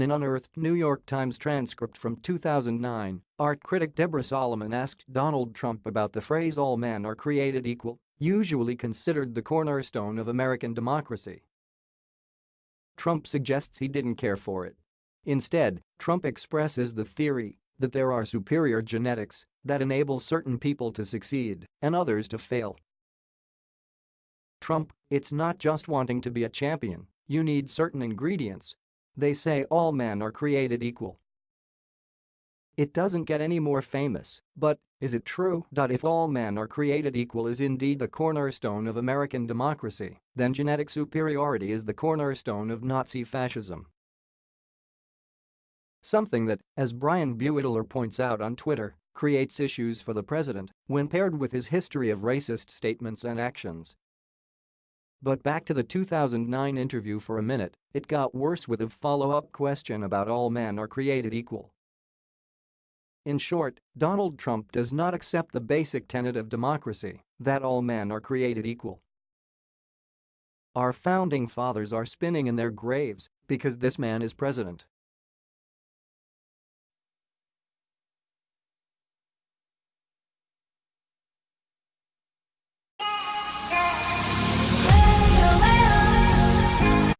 In an unearthed New York Times transcript from 2009, art critic Deborah Solomon asked Donald Trump about the phrase all men are created equal, usually considered the cornerstone of American democracy. Trump suggests he didn't care for it. Instead, Trump expresses the theory that there are superior genetics that enable certain people to succeed and others to fail. Trump, it's not just wanting to be a champion, you need certain ingredients. They say all men are created equal. It doesn't get any more famous, but is it true that if all men are created equal is indeed the cornerstone of American democracy, then genetic superiority is the cornerstone of Nazi fascism. Something that, as Brian Beutler points out on Twitter, creates issues for the president when paired with his history of racist statements and actions. But back to the 2009 interview for a minute, it got worse with a follow-up question about all men are created equal. In short, Donald Trump does not accept the basic tenet of democracy, that all men are created equal. Our founding fathers are spinning in their graves because this man is president.